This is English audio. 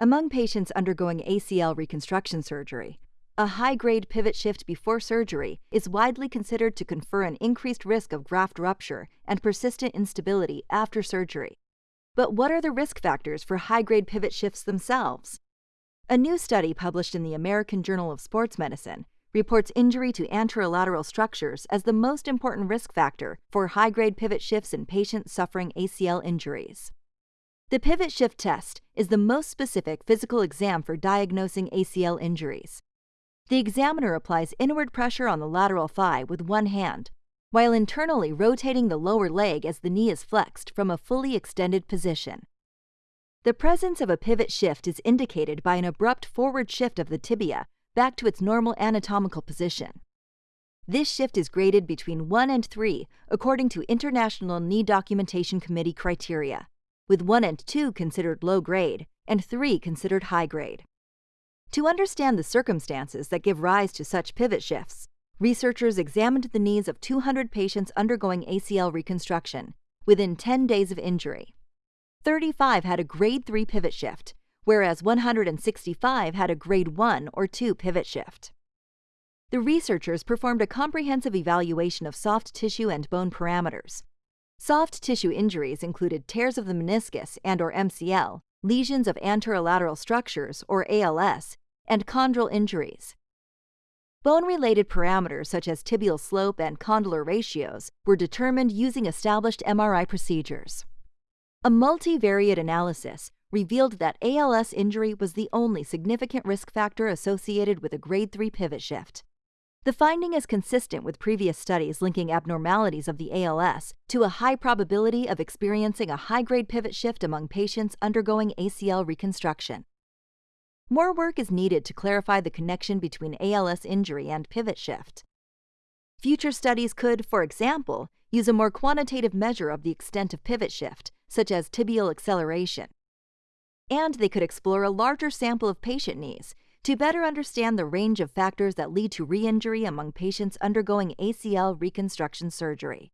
Among patients undergoing ACL reconstruction surgery, a high grade pivot shift before surgery is widely considered to confer an increased risk of graft rupture and persistent instability after surgery. But what are the risk factors for high grade pivot shifts themselves? A new study published in the American Journal of Sports Medicine reports injury to anterolateral structures as the most important risk factor for high grade pivot shifts in patients suffering ACL injuries. The pivot shift test is the most specific physical exam for diagnosing ACL injuries. The examiner applies inward pressure on the lateral thigh with one hand, while internally rotating the lower leg as the knee is flexed from a fully extended position. The presence of a pivot shift is indicated by an abrupt forward shift of the tibia back to its normal anatomical position. This shift is graded between 1 and 3 according to International Knee Documentation Committee criteria with 1 and 2 considered low grade and 3 considered high grade. To understand the circumstances that give rise to such pivot shifts, researchers examined the knees of 200 patients undergoing ACL reconstruction within 10 days of injury. 35 had a grade 3 pivot shift, whereas 165 had a grade 1 or 2 pivot shift. The researchers performed a comprehensive evaluation of soft tissue and bone parameters, Soft tissue injuries included tears of the meniscus and or MCL, lesions of anterolateral structures or ALS, and chondral injuries. Bone-related parameters such as tibial slope and condylar ratios were determined using established MRI procedures. A multivariate analysis revealed that ALS injury was the only significant risk factor associated with a grade 3 pivot shift. The finding is consistent with previous studies linking abnormalities of the ALS to a high probability of experiencing a high grade pivot shift among patients undergoing ACL reconstruction. More work is needed to clarify the connection between ALS injury and pivot shift. Future studies could, for example, use a more quantitative measure of the extent of pivot shift, such as tibial acceleration. And they could explore a larger sample of patient knees to better understand the range of factors that lead to re injury among patients undergoing ACL reconstruction surgery.